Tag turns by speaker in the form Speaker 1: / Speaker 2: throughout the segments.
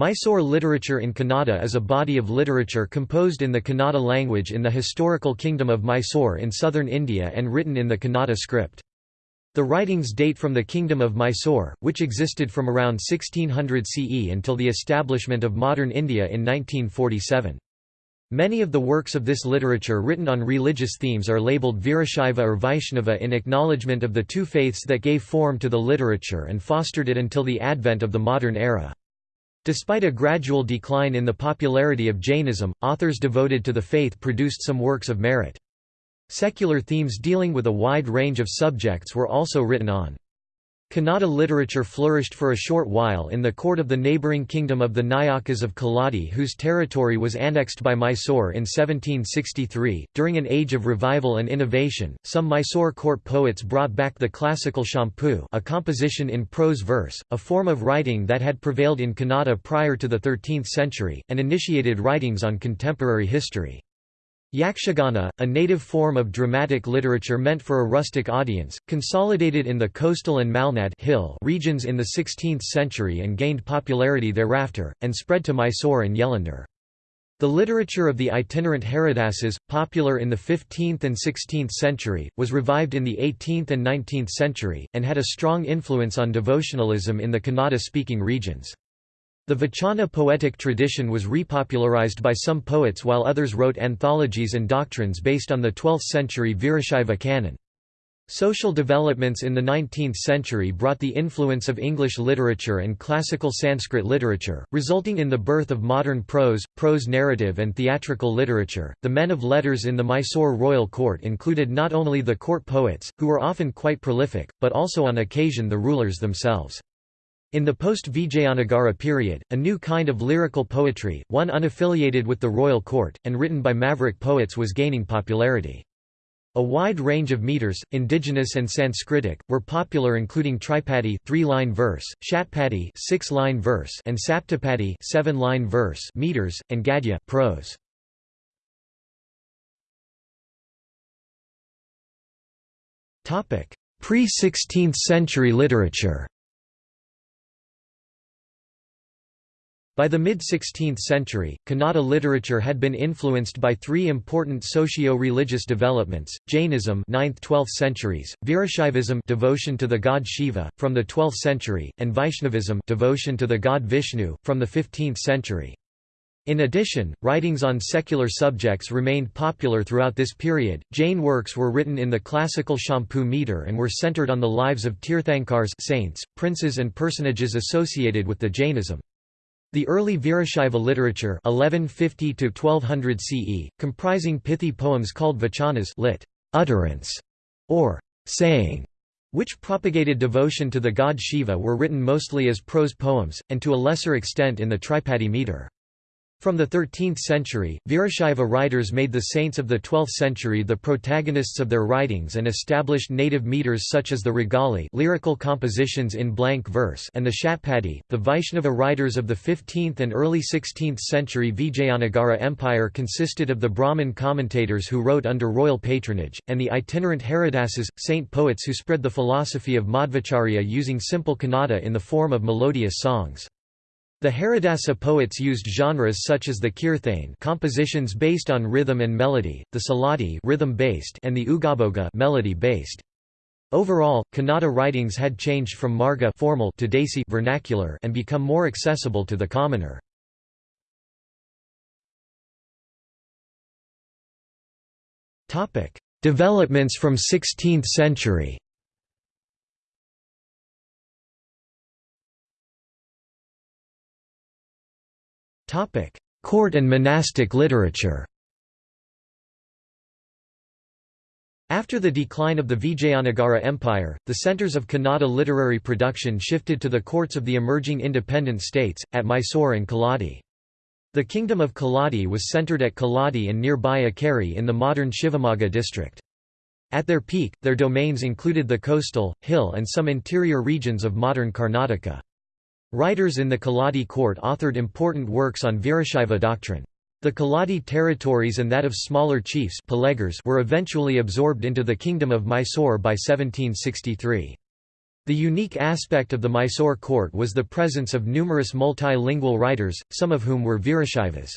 Speaker 1: Mysore literature in Kannada is a body of literature composed in the Kannada language in the historical kingdom of Mysore in southern India and written in the Kannada script. The writings date from the Kingdom of Mysore, which existed from around 1600 CE until the establishment of modern India in 1947. Many of the works of this literature written on religious themes are labeled Virashaiva or Vaishnava in acknowledgement of the two faiths that gave form to the literature and fostered it until the advent of the modern era. Despite a gradual decline in the popularity of Jainism, authors devoted to the faith produced some works of merit. Secular themes dealing with a wide range of subjects were also written on. Kannada literature flourished for a short while in the court of the neighbouring kingdom of the Nayakas of Keladi whose territory was annexed by Mysore in 1763. During an age of revival and innovation, some Mysore court poets brought back the classical champu a composition in prose verse, a form of writing that had prevailed in Kannada prior to the 13th century, and initiated writings on contemporary history. Yakshagana, a native form of dramatic literature meant for a rustic audience, consolidated in the coastal and Malnad hill regions in the 16th century and gained popularity thereafter, and spread to Mysore and Yelandur. The literature of the itinerant Haridasas, popular in the 15th and 16th century, was revived in the 18th and 19th century, and had a strong influence on devotionalism in the Kannada-speaking regions. The Vachana poetic tradition was repopularized by some poets while others wrote anthologies and doctrines based on the 12th-century Virashaiva canon. Social developments in the 19th century brought the influence of English literature and classical Sanskrit literature, resulting in the birth of modern prose, prose narrative, and theatrical literature. The men of letters in the Mysore royal court included not only the court poets, who were often quite prolific, but also on occasion the rulers themselves. In the post-Vijayanagara period, a new kind of lyrical poetry, one unaffiliated with the royal court, and written by maverick poets was gaining popularity. A wide range of meters, indigenous and Sanskritic, were popular including Tripadi three-line verse, Shatpadi six-line verse, and Saptapadi seven-line verse meters, and Gadya prose. Pre-16th century literature By the mid-16th century, Kannada literature had been influenced by three important socio-religious developments: Jainism, 9th-12th centuries; Virashaivism, devotion to the god Shiva, from the 12th century; and Vaishnavism, devotion to the god Vishnu, from the 15th century. In addition, writings on secular subjects remained popular throughout this period. Jain works were written in the classical Champu meter and were centered on the lives of Tirthankars saints, princes and personages associated with the Jainism. The early Virashaiva literature 1150 1200 CE, comprising pithy poems called vachanas lit. utterance, or saying, which propagated devotion to the god Shiva were written mostly as prose poems, and to a lesser extent in the Tripadi meter. From the 13th century, Virashaiva writers made the saints of the 12th century the protagonists of their writings and established native meters such as the Ragali lyrical compositions in blank verse and the Shatpadi. The Vaishnava writers of the 15th and early 16th century Vijayanagara Empire consisted of the Brahmin commentators who wrote under royal patronage, and the itinerant Haridasas, saint poets who spread the philosophy of Madhvacharya using simple Kannada in the form of melodious songs. The Haridasa poets used genres such as the kirthane compositions based on rhythm and melody, the saladi rhythm-based and the ugaboga melody-based. Overall, Kannada writings had changed from marga formal to desi vernacular and become more accessible to the commoner. Topic: Developments from 16th century Court and monastic literature After the decline of the Vijayanagara Empire, the centres of Kannada literary production shifted to the courts of the emerging independent states, at Mysore and Keladi. The kingdom of Keladi was centred at Keladi and nearby Ikkeri in the modern Shivamogga district. At their peak, their domains included the coastal, hill and some interior regions of modern Karnataka. Writers in the Keladi court authored important works on Virashaiva doctrine. The Keladi territories and that of smaller chiefs were eventually absorbed into the kingdom of Mysore by 1763. The unique aspect of the Mysore court was the presence of numerous multilingual writers, some of whom were Virashaivas.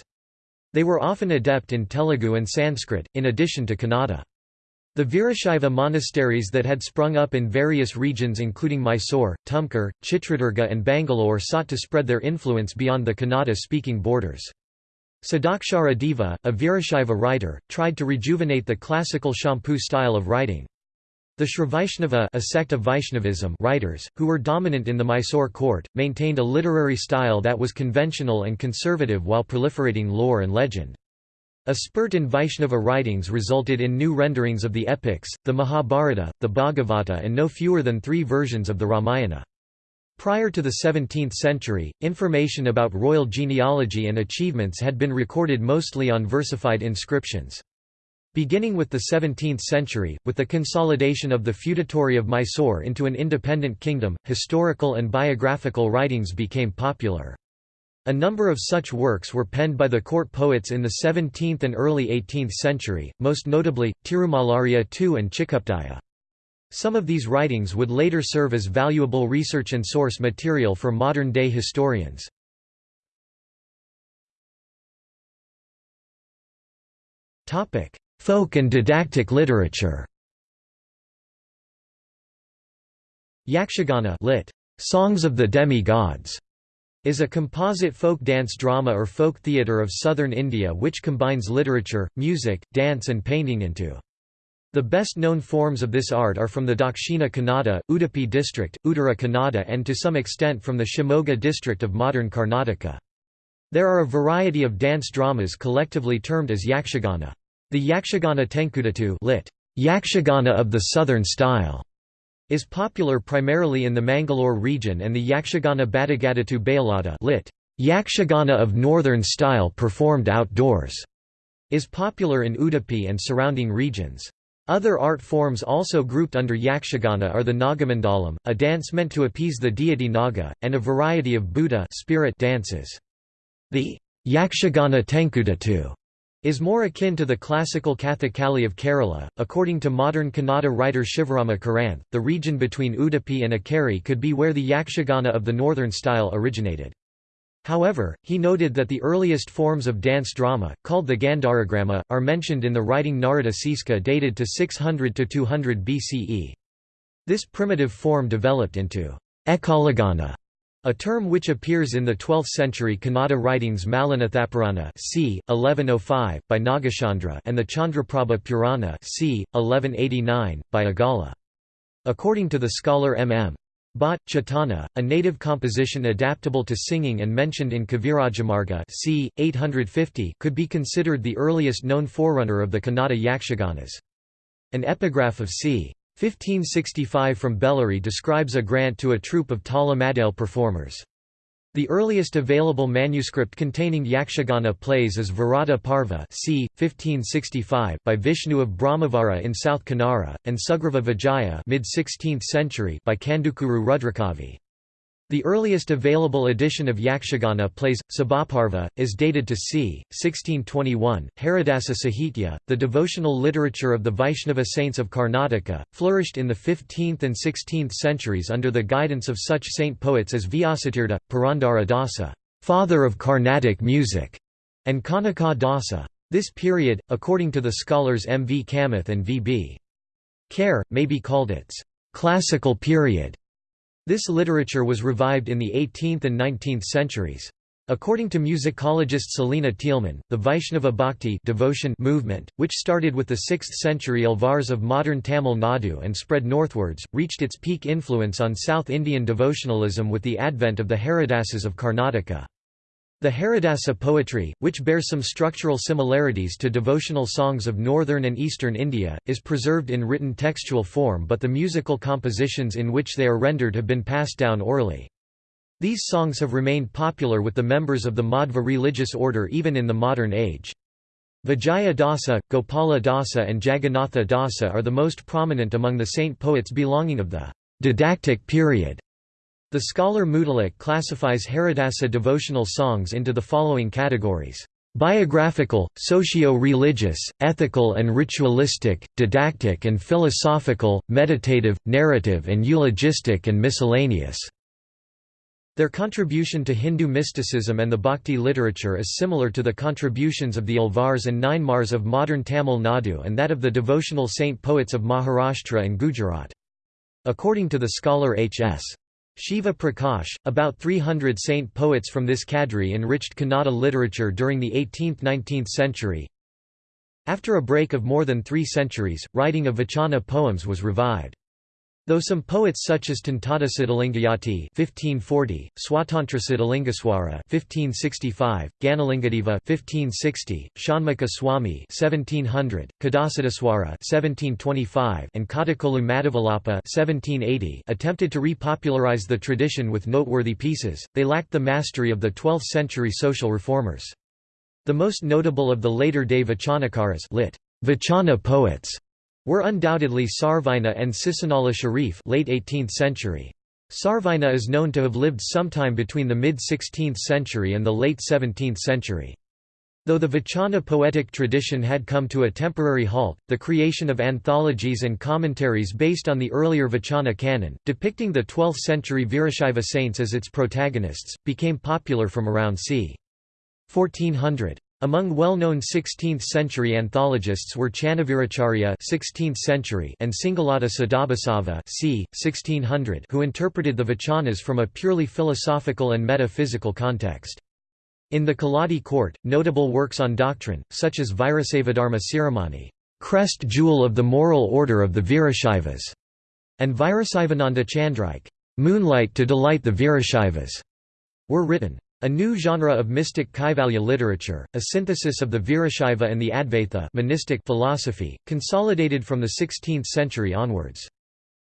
Speaker 1: They were often adept in Telugu and Sanskrit, in addition to Kannada. The Virashaiva monasteries that had sprung up in various regions including Mysore, Tumkur, Chitradurga and Bangalore sought to spread their influence beyond the Kannada-speaking borders. Sadakshara Deva, a Virashaiva writer, tried to rejuvenate the classical Champu style of writing. The Srivaishnava a sect of Vaishnavism writers, who were dominant in the Mysore court, maintained a literary style that was conventional and conservative while proliferating lore and legend. A spurt in Vaishnava writings resulted in new renderings of the epics, the Mahabharata, the Bhagavata and no fewer than three versions of the Ramayana. Prior to the 17th century, information about royal genealogy and achievements had been recorded mostly on versified inscriptions. Beginning with the 17th century, with the consolidation of the feudatory of Mysore into an independent kingdom, historical and biographical writings became popular. A number of such works were penned by the court poets in the 17th and early 18th century, most notably, Tirumalarya II and Chikkupadhyaya. Some of these writings would later serve as valuable research and source material for modern-day historians. Folk and didactic literature Yakshagana lit. Songs of the Demi-Gods is a composite folk dance drama or folk theatre of southern India which combines literature, music, dance and painting into. The best known forms of this art are from the Dakshina Kannada, Udupi district, Uttara Kannada and to some extent from the Shimoga district of modern Karnataka. There are a variety of dance dramas collectively termed as Yakshagana. The Yakshagana Tenkudatu lit. Yakshagana of the southern style is popular primarily in the Mangalore region and the Yakshagana Badagadatu Bayalada lit. Yakshagana of northern style performed outdoors is popular in Udupi and surrounding regions. Other art forms also grouped under Yakshagana are the Nagamandalam, a dance meant to appease the deity Naga, and a variety of Bhuta spirit dances. The Yakshagana Tenkudatu is more akin to the classical Kathakali of Kerala. According to modern Kannada writer Shivarama Karanth, the region between Udupi and Ikkeri could be where the Yakshagana of the northern style originated. However, he noted that the earliest forms of dance drama, called the Gandharagrama, are mentioned in the writing Narada Siska dated to 600–200 BCE. This primitive form developed into Ekalagana, a term which appears in the 12th-century Kannada writings Mallinathapurana c. 1105, by Nagachandra and the Chandraprabha Purana c. 1189, by Aggala. According to the scholar M. M. Bhatt, Chetana, a native composition adaptable to singing and mentioned in Kavirajamarga c. 850 could be considered the earliest known forerunner of the Kannada Yakshaganas. An epigraph of c. 1565 from Bellary describes a grant to a troupe of Tala performers. The earliest available manuscript containing Yakshagana plays is Virata Parva c. 1565 by Vishnu of Brahmavara in South Kanara, and Sugriva Vijaya mid-16th century by Kandukuru Rudrakavi. The earliest available edition of Yakshagana plays, Sabhaparva, is dated to c. 1621. Haridasa Sahitya, the devotional literature of the Vaishnava saints of Karnataka, flourished in the 15th and 16th centuries under the guidance of such saint poets as Vyasatirtha, Purandara Dasa, father of Carnatic music, and Kanaka Dasa. This period, according to the scholars M. V. Kamath and V. B. Kher, may be called its classical period. This literature was revived in the 18th and 19th centuries. According to musicologist Selina Thielemann, the Vaishnava Bhakti devotion movement, which started with the 6th century Alvars of modern Tamil Nadu and spread northwards, reached its peak influence on South Indian devotionalism with the advent of the Haridasas of Karnataka. The Haridasa poetry, which bears some structural similarities to devotional songs of northern and eastern India, is preserved in written textual form but the musical compositions in which they are rendered have been passed down orally. These songs have remained popular with the members of the Madhva religious order even in the modern age. Vijaya Dasa, Gopala Dasa and Jagannatha Dasa are the most prominent among the saint poets belonging of the didactic period. The scholar Mudalik classifies Haridasa devotional songs into the following categories. Biographical, socio-religious, ethical and ritualistic, didactic and philosophical, meditative, narrative and eulogistic and miscellaneous." Their contribution to Hindu mysticism and the Bhakti literature is similar to the contributions of the Alvars and Nayanmars of modern Tamil Nadu and that of the devotional saint poets of Maharashtra and Gujarat. According to the scholar H.S. Shiva Prakash, about 300 saint poets from this cadre enriched Kannada literature during the 18th–19th century. After a break of more than three centuries, writing of Vachana poems was revived. Though some poets such as Tantada Siddhalingayati (1540), Swatantra Siddhalingaswara (1565), Ganalingadeva (1560), Shanmukha Swami (1700), Kadasadaswara (1725), and Kadakolu Madhavalapa (1780) attempted to repopularize the tradition with noteworthy pieces. They lacked the mastery of the 12th-century social reformers. The most notable of the later-day Vachanakaras lit. Vachana poets were undoubtedly Sarvajna and Shishunala Sharif late 18th century. Sarvajna is known to have lived sometime between the mid-16th century and the late 17th century. Though the Vachana poetic tradition had come to a temporary halt, the creation of anthologies and commentaries based on the earlier Vachana canon, depicting the 12th-century Virashaiva saints as its protagonists, became popular from around c. 1400. Among well-known 16th-century anthologists were Channaviracharya (16th century) and Singalada Sadabhasava (c. 1600), who interpreted the Vachanas from a purely philosophical and metaphysical context. In the Keladi court, notable works on doctrine, such as Virasavadharma Siromani, crest jewel of the moral order of the Virashaivas, and Virasaivananda Chandrike, moonlight to delight the Virashaivas, were written. A new genre of mystic Kaivalya literature, a synthesis of the Virashaiva and the Advaita monistic philosophy, consolidated from the 16th century onwards.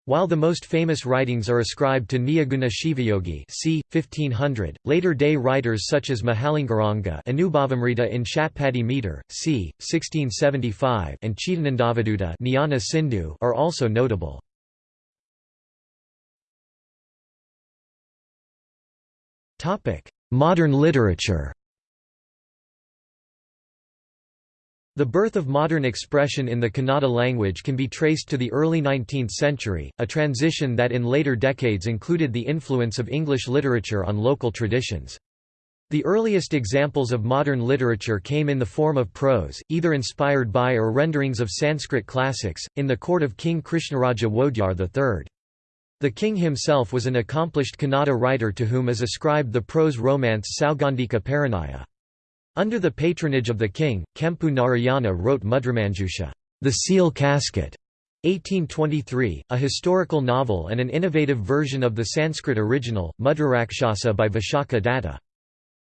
Speaker 1: While the most famous writings are ascribed to Nijaguna Shivayogi c. 1500, later-day writers such as Mahalingaranga Anubhavamrita in Shatpadi meter, c. 1675 and Chidanandavidutta Jnana Sindhu are also notable. Modern literature The birth of modern expression in the Kannada language can be traced to the early 19th century, a transition that in later decades included the influence of English literature on local traditions. The earliest examples of modern literature came in the form of prose, either inspired by or renderings of Sanskrit classics, in the court of King Krishnaraja Wodeyar III. The king himself was an accomplished Kannada writer to whom is ascribed the prose romance Saugandhika Parinaya. Under the patronage of the king, Kempu Narayana wrote Mudramanjusha, The Seal Casket, 1823, a historical novel and an innovative version of the Sanskrit original, Mudrarakshasa by Vishakha Datta.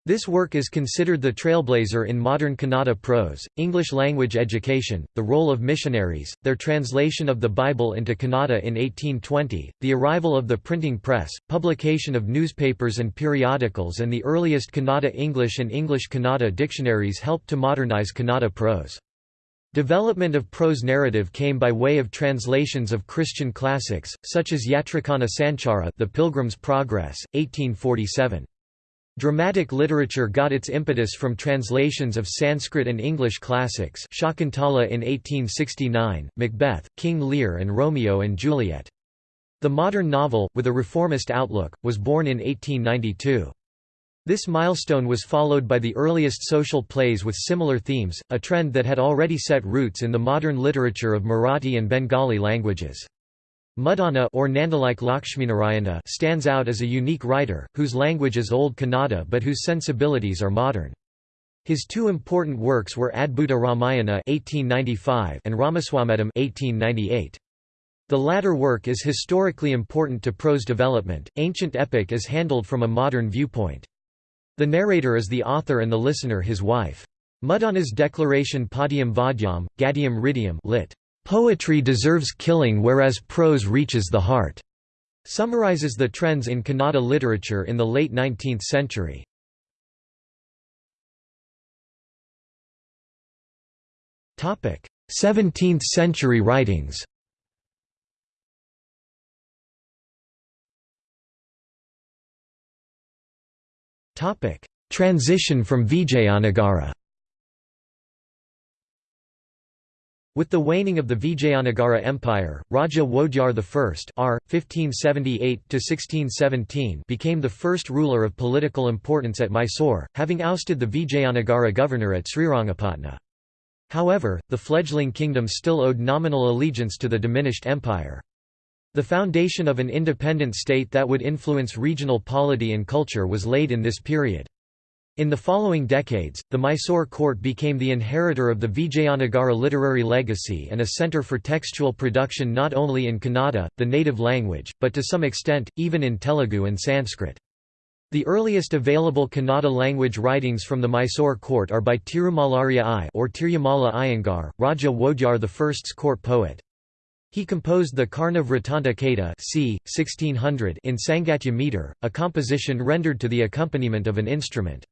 Speaker 1: This work is considered the trailblazer in modern Kannada prose, English language education, the role of missionaries, their translation of the Bible into Kannada in 1820, the arrival of the printing press, publication of newspapers and periodicals and the earliest Kannada English and English Kannada dictionaries helped to modernize Kannada prose. Development of prose narrative came by way of translations of Christian classics, such as Yatrikana Sanchara The Pilgrim's Progress, 1847. Dramatic literature got its impetus from translations of Sanskrit and English classics Shakuntala in 1869, Macbeth, King Lear and Romeo and Juliet. The modern novel, with a reformist outlook, was born in 1892. This milestone was followed by the earliest social plays with similar themes, a trend that had already set roots in the modern literature of Marathi and Bengali languages. Muddana or Nandalike Lakshminarayana stands out as a unique writer, whose language is Old Kannada but whose sensibilities are modern. His two important works were Adbhuta Ramayana 1895 and Ramaswamedam 1898. The latter work is historically important to prose development. Ancient epic is handled from a modern viewpoint. The narrator is the author and the listener his wife. Muddana's declaration Padium Vadyam, Gadium Ridium lit. Poetry deserves killing whereas prose reaches the heart, summarizes the trends in Kannada literature in the late 19th century. Topic: 17th century writings. Topic: Transition from Vijayanagara. With the waning of the Vijayanagara Empire, Raja Wodeyar I R. 1578 became the first ruler of political importance at Mysore, having ousted the Vijayanagara governor at Srirangapatna. However, the fledgling kingdom still owed nominal allegiance to the diminished empire. The foundation of an independent state that would influence regional polity and culture was laid in this period. In the following decades, the Mysore court became the inheritor of the Vijayanagara literary legacy and a centre for textual production not only in Kannada, the native language, but to some extent, even in Telugu and Sanskrit. The earliest available Kannada language writings from the Mysore court are by Tirumalarya I or Tirumala Iyengar, Raja Wodeyar I's court poet. He composed the Karna Vrittanta Kata c. 1600 in Sangatya meter, a composition rendered to the accompaniment of an instrument.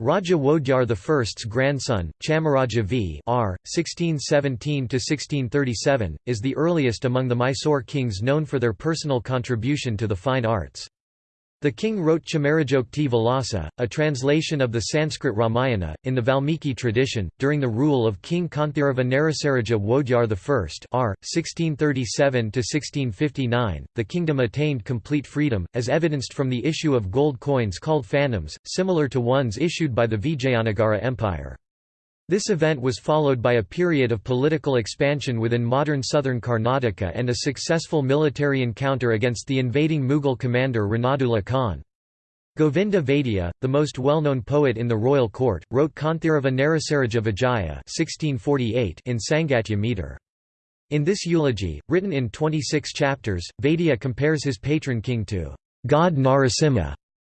Speaker 1: Raja Wodeyar I's grandson, Chamaraja V R. 1617–1637, is the earliest among the Mysore kings known for their personal contribution to the fine arts. The king wrote Chamarajokti Vilasa, a translation of the Sanskrit Ramayana, in the Valmiki tradition. During the rule of King Kanthirava Narasaraja Wodeyar I R. 1637–1659, the kingdom attained complete freedom, as evidenced from the issue of gold coins called fanams, similar to ones issued by the Vijayanagara Empire. This event was followed by a period of political expansion within modern southern Karnataka and a successful military encounter against the invading Mughal commander Ranadullah Khan. Govinda Vaidya, the most well-known poet in the royal court, wrote Kanthirava Narasaraja Vijaya in Sangatya meter. In this eulogy, written in 26 chapters, Vaidya compares his patron king to God Narasimha,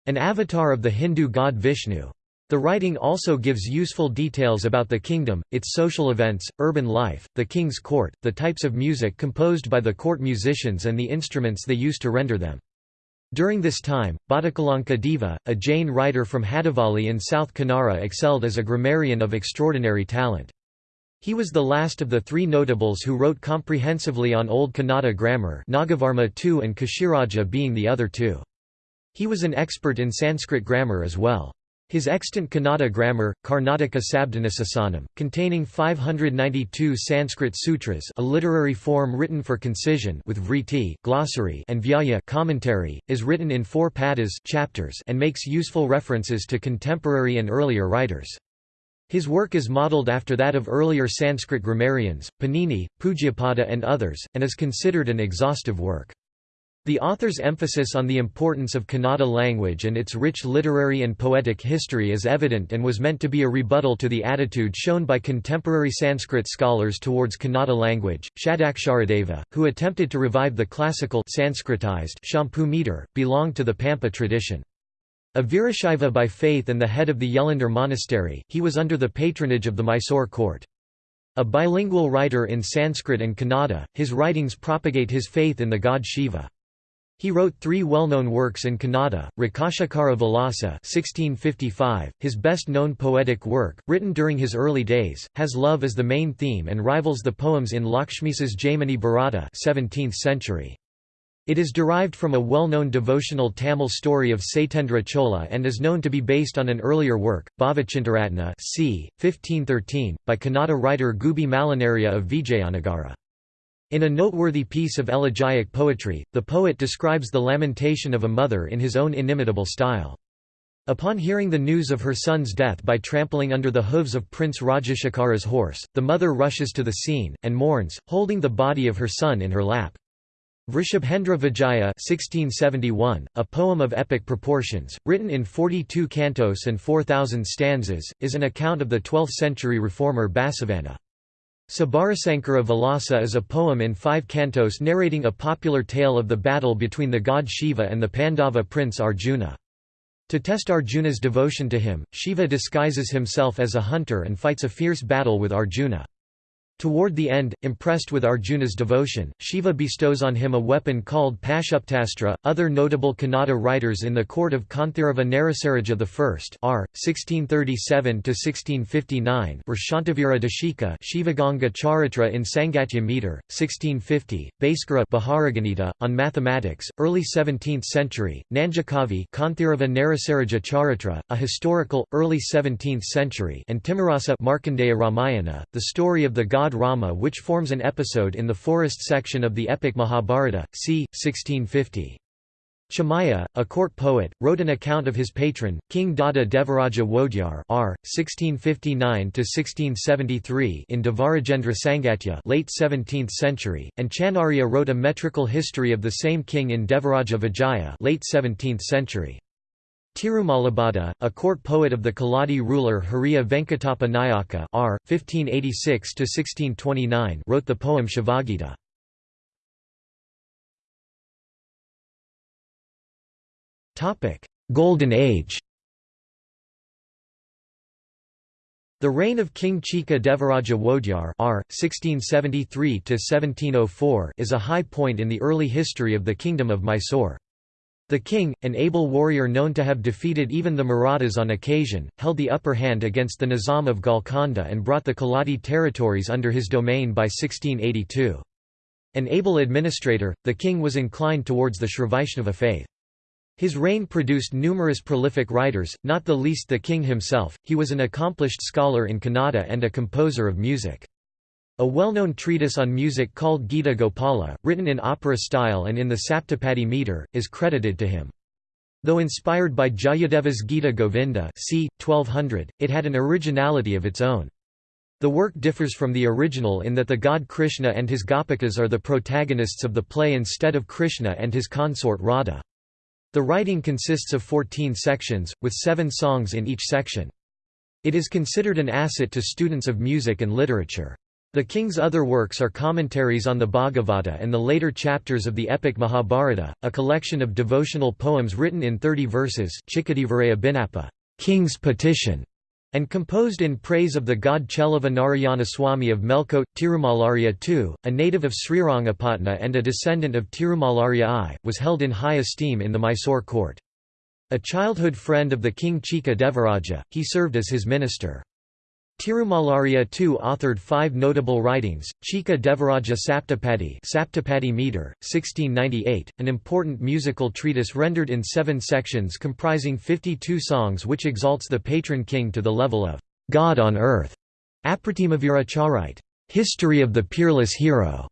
Speaker 1: an avatar of the Hindu god Vishnu. The writing also gives useful details about the kingdom, its social events, urban life, the king's court, the types of music composed by the court musicians and the instruments they used to render them. During this time, Bhatakalanka Deva, a Jain writer from Hadavali in South Kanara excelled as a grammarian of extraordinary talent. He was the last of the three notables who wrote comprehensively on Old Kannada grammar Nagavarma II and Kashiraja being the other two. He was an expert in Sanskrit grammar as well. His extant Kannada grammar, Karnataka Sabdhanasasanam, containing 592 Sanskrit sutras a literary form written for concision with vritti glossary and vyaya commentary, is written in four padas chapters and makes useful references to contemporary and earlier writers. His work is modelled after that of earlier Sanskrit grammarians, Panini, Pujyapada and others, and is considered an exhaustive work. The author's emphasis on the importance of Kannada language and its rich literary and poetic history is evident and was meant to be a rebuttal to the attitude shown by contemporary Sanskrit scholars towards Kannada language. Shadaksharadeva, who attempted to revive the classical Sanskritized Champu meter, belonged to the Pampa tradition. A Virashaiva by faith and the head of the Yelandur monastery, he was under the patronage of the Mysore court. A bilingual writer in Sanskrit and Kannada, his writings propagate his faith in the god Shiva. He wrote three well-known works in Kannada, Rajashekara Vilasa 1655, his best-known poetic work, written during his early days, has love as the main theme and rivals the poems in Lakshmisa's Jaimini Bharata 17th century. It is derived from a well-known devotional Tamil story of Satyendra Chola and is known to be based on an earlier work, Bhavachintaratna c. 1513, by Kannada writer Gubi Malinariya of Vijayanagara. In a noteworthy piece of elegiac poetry, the poet describes the lamentation of a mother in his own inimitable style. Upon hearing the news of her son's death by trampling under the hooves of Prince Rajashekara's horse, the mother rushes to the scene, and mourns, holding the body of her son in her lap. Vrishabhendra Vijaya 1671, a poem of epic proportions, written in 42 cantos and 4,000 stanzas, is an account of the 12th-century reformer Basavanna. Sabarasankara Vilasa is a poem in five cantos narrating a popular tale of the battle between the god Shiva and the Pandava prince Arjuna. To test Arjuna's devotion to him, Shiva disguises himself as a hunter and fights a fierce battle with Arjuna. Toward the end, impressed with Arjuna's devotion, Shiva bestows on him a weapon called Pashupatastra. Other notable Kannada writers in the court of Kanthirava Narasaraja I R. 1637–1659 were Shantavira Deshika Shivaganga Charitra in Sangatya meter, 1650, Bhaskara Baharaganita, on mathematics, early 17th century, Nanjakavi Kanthirava Narasaraja Charitra, a historical, early 17th century and Timarasa Markandeya Ramayana, the story of the god Rama which forms an episode in the forest section of the epic Mahabharata, c. 1650. Chamaya, a court poet, wrote an account of his patron, King Dada Devaraja Wodeyar r. 1659–1673 in Devarajendra Sangatya late 17th century, and Chanarya wrote a metrical history of the same king in Devaraja Vijaya late 17th century. Tirumalabhadda, a court poet of the Keladi ruler Hariya Venkatappa Nayaka r. 1586–1629 wrote the poem Shivagita. Golden Age The reign of King Chika Devaraja Wodeyar R. 1673 is a high point in the early history of the Kingdom of Mysore. The king, an able warrior known to have defeated even the Marathas on occasion, held the upper hand against the Nizam of Golconda and brought the Keladi territories under his domain by 1682. An able administrator, the king was inclined towards the Srivaishnava faith. His reign produced numerous prolific writers, not the least the king himself. He was an accomplished scholar in Kannada and a composer of music. A well-known treatise on music called Gita Gopala, written in opera style and in the Saptapadi meter, is credited to him. Though inspired by Jayadeva's Gita Govinda c. 1200, it had an originality of its own. The work differs from the original in that the god Krishna and his Gopikas are the protagonists of the play instead of Krishna and his consort Radha. The writing consists of 14 sections, with seven songs in each section. It is considered an asset to students of music and literature. The king's other works are commentaries on the Bhagavata and the later chapters of the epic Mahabharata, a collection of devotional poems written in 30 verses King's Petition, and composed in praise of the god Cheluva Narayanaswamy of Melkote, Tirumalarya II, a native of Srirangapatna and a descendant of Tirumalarya I, was held in high esteem in the Mysore court. A childhood friend of the king Chika Devaraja, he served as his minister. Tirumalarya II authored five notable writings, Chika Devaraja Saptapadi Saptapadi meter, 1698, an important musical treatise rendered in seven sections comprising 52 songs which exalts the patron king to the level of God on earth. Apratimavira Charite, History of the Peerless Hero,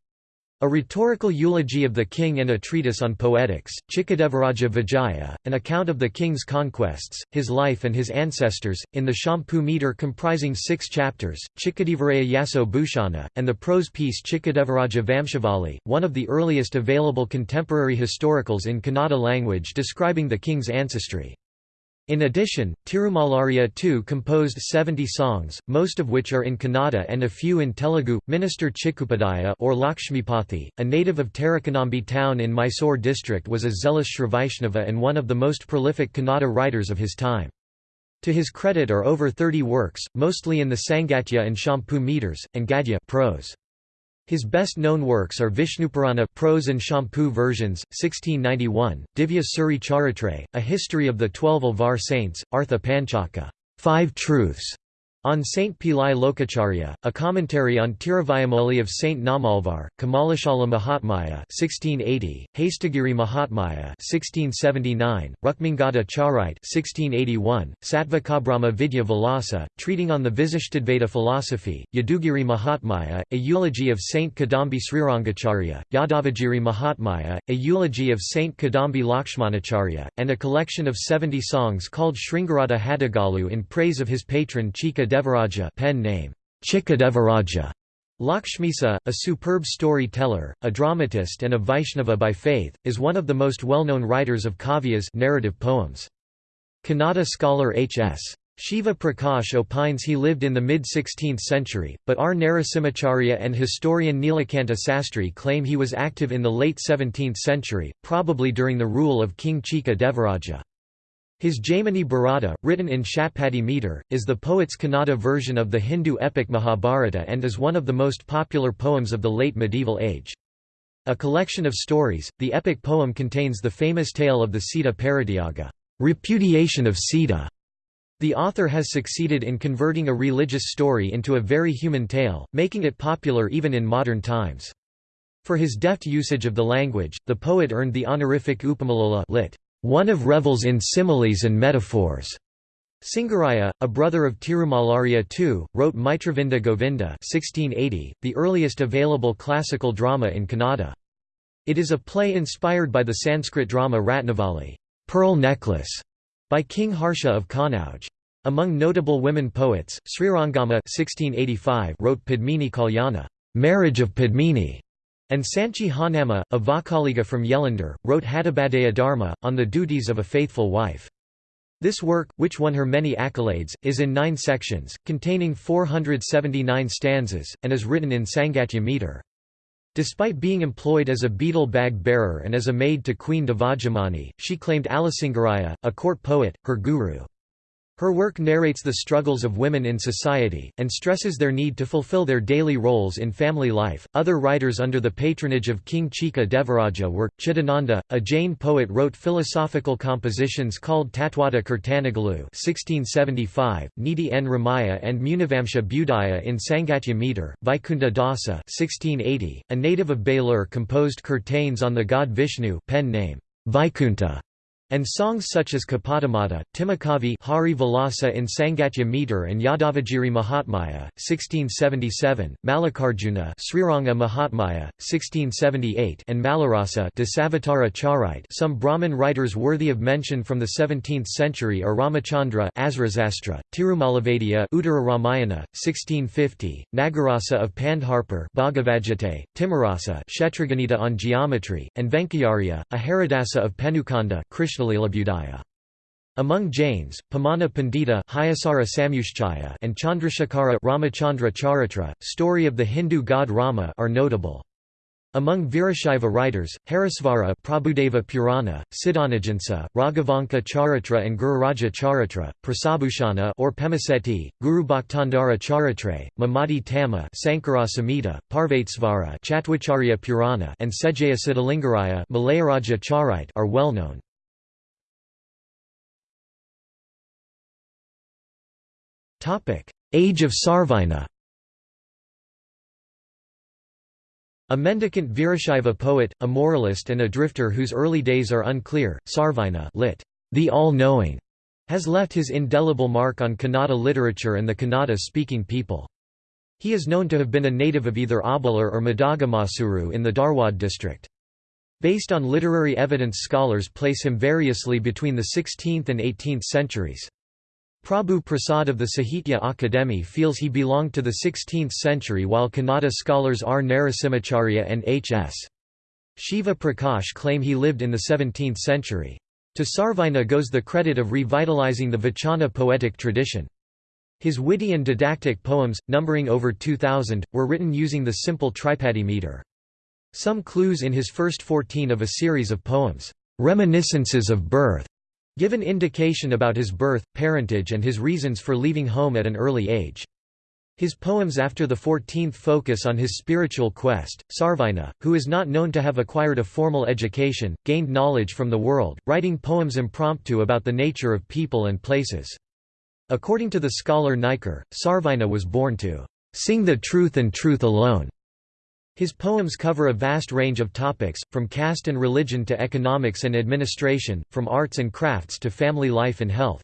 Speaker 1: a rhetorical eulogy of the king and a treatise on poetics, Chikadevaraja Vijaya, an account of the king's conquests, his life and his ancestors, in the Champu meter comprising six chapters, Chikadevaraya Yaso Bhushana, and the prose piece Chikadevaraja Vamshavali, one of the earliest available contemporary historicals in Kannada language describing the king's ancestry. In addition, Tirumalarya II composed 70 songs, most of which are in Kannada and a few in Telugu. Minister Chikkupadhyaya or Lakshmipathi, a native of Tarakanambi town in Mysore district was a zealous Srivaishnava and one of the most prolific Kannada writers of his time. To his credit are over 30 works, mostly in the Sangatya and Champu meters, and Gadya prose. His best-known works are Vishnupurana prose and champu versions, 1691, Divya Suri Charitra, a history of the twelve Alvar saints, Artha Panchaka five truths, on Saint Pillai Lokacharya, a commentary on Tiruvayamoli of Saint Nammalvar, Kamalashala Mahatmaya 1680, Hastagiri Mahatmaya 1679, Rukmangada Charite 1681, Satvakabrahma Vidya Vilasa, treating on the Visishtadvaita philosophy, Yadugiri Mahatmaya, a eulogy of Saint Kadambi Srirangacharya, Yadavagiri Mahatmaya, a eulogy of Saint Kadambi Lakshmanacharya, and a collection of 70 songs called Sringarada Hadagalu in praise of his patron Chika Devaraja pen name, Chikadevaraja. Lakshmisa, a superb story-teller, a dramatist and a Vaishnava by faith, is one of the most well-known writers of kavyas narrative poems. Kannada scholar H.S. Shiva Prakash opines he lived in the mid-16th century, but R. Narasimhacharya and historian Nilakanta Sastri claim he was active in the late 17th century, probably during the rule of King Chika Devaraja. His Jaimini Bharata, written in Shatpadi meter, is the poet's Kannada version of the Hindu epic Mahabharata and is one of the most popular poems of the late medieval age. A collection of stories, the epic poem contains the famous tale of the Sita Parityaga repudiation of Sita". The author has succeeded in converting a religious story into a very human tale, making it popular even in modern times. For his deft usage of the language, the poet earned the honorific Upamalola lit one of revels in similes and metaphors. Singaraya, a brother of Tirumalarya II, wrote Mitravinda Govinda 1680, the earliest available classical drama in Kannada. It is a play inspired by the Sanskrit drama Ratnavali Pearl Necklace", by King Harsha of Kannauj. Among notable women poets, Srirangamma 1685 wrote Padmini Kalyana Marriage of Padmini", and Sanchi Honnamma, a Vokkaliga from Yelandur, wrote Hattabhadaya Dharma, on the duties of a faithful wife. This work, which won her many accolades, is in nine sections, containing 479 stanzas, and is written in Sangatya meter. Despite being employed as a betel bag bearer and as a maid to Queen Devajamani, she claimed Alasingaraya, a court poet, her guru. Her work narrates the struggles of women in society, and stresses their need to fulfill their daily roles in family life. Other writers under the patronage of King Chika Devaraja were Chidananda, a Jain poet, wrote philosophical compositions called Tatwada Kirtanagalu (1675), Niti N. Ramaya and Munivamsha Budaya in Sangatya meter. Vaikunta Dasa (1680), a native of Belur, composed kirtanes on the god Vishnu, pen name Vaikunta and songs such as Kapadamata, Timakavi Hari Vilasa in Sangatya meter and Yadavagiri Mahatmaya, 1677, Mallikarjuna Sriranga Mahatmaya, 1678 and Malarasa Dasavatara Charite. Some Brahmin writers worthy of mention from the 17th century are Ramachandra Asrasastra, Tirumalavadiya Uttara Ramayana, 1650, Nagarasa of Pandharpur Bhagavajate, Timarasa Kshetraganita on geometry, and Venkayarya, a Haridasa of Penukanda Krishna among Jains, Pamana Pandita and Chandrasekhara Ramachandra Charitra, story of the Hindu god Rama are notable. Among Virashaiva writers, Harisvara Prabhudeva Purana, Siddhanajansa, Raghavanka Charitra and Gururaja Charitra, Prasabhushana or Pemaseti, Guru Bhaktandara Charitre, Mamadi Tama Sankara Samhita, Chatwacharya Purana and Sejaya Siddhalingaraya Malayaraja are well known. Age of Sarvajna A mendicant Virashaiva poet, a moralist and a drifter whose early days are unclear, Sarvina lit. The All-Knowing, has left his indelible mark on Kannada literature and the Kannada-speaking people. He is known to have been a native of either Abalur or Madagamasuru in the Dharwad district. Based on literary evidence scholars place him variously between the 16th and 18th centuries. Prabhu Prasad of the Sahitya Akademi feels he belonged to the 16th century while Kannada scholars R. Narasimhacharya and H. S. Shiva Prakash claim he lived in the 17th century. To Sarvajna goes the credit of revitalizing the Vachana poetic tradition. His witty and didactic poems, numbering over 2,000, were written using the simple tripadi meter. Some clues in his first 14 of a series of poems, "'Reminiscences of Birth' give an indication about his birth, parentage and his reasons for leaving home at an early age. His poems after the 14th focus on his spiritual quest. Sarvajna, who is not known to have acquired a formal education, gained knowledge from the world, writing poems impromptu about the nature of people and places. According to the scholar Niker, Sarvajna was born to sing the truth and truth alone, his poems cover a vast range of topics, from caste and religion to economics and administration, from arts and crafts to family life and health.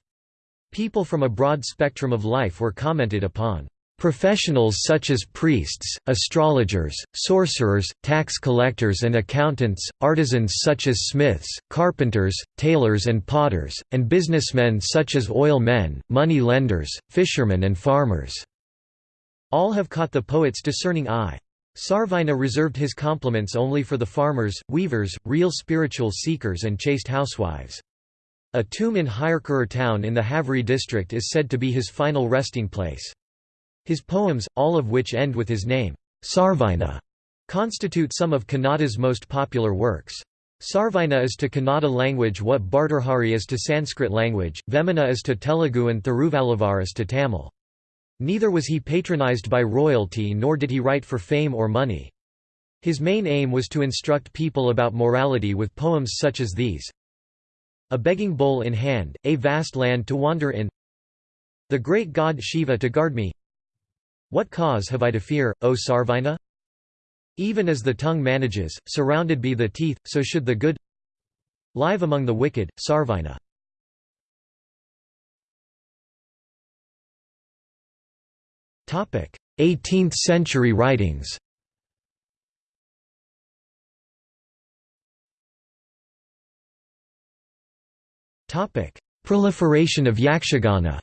Speaker 1: People from a broad spectrum of life were commented upon. Professionals such as priests, astrologers, sorcerers, tax collectors and accountants, artisans such as smiths, carpenters, tailors and potters, and businessmen such as oil men, money lenders, fishermen and farmers. All have caught the poet's discerning eye. Sarvajna reserved his compliments only for the farmers, weavers, real spiritual seekers and chaste housewives. A tomb in Hirekerur town in the Haveri district is said to be his final resting place. His poems, all of which end with his name, Sarvajna, constitute some of Kannada's most popular works. Sarvajna is to Kannada language what Bhartrhari is to Sanskrit language, Vemana is to Telugu and Thiruvalluvar is to Tamil. Neither was he patronized by royalty nor did he write for fame or money. His main aim was to instruct people about morality with poems such as these. A begging bowl in hand, a vast land to wander in The great god Shiva to guard me What cause have I to fear, O Sarvajna? Even as the tongue manages, surrounded be the teeth, so should the good live among the wicked, Sarvajna. 18th-century writings. Proliferation of Yakshagana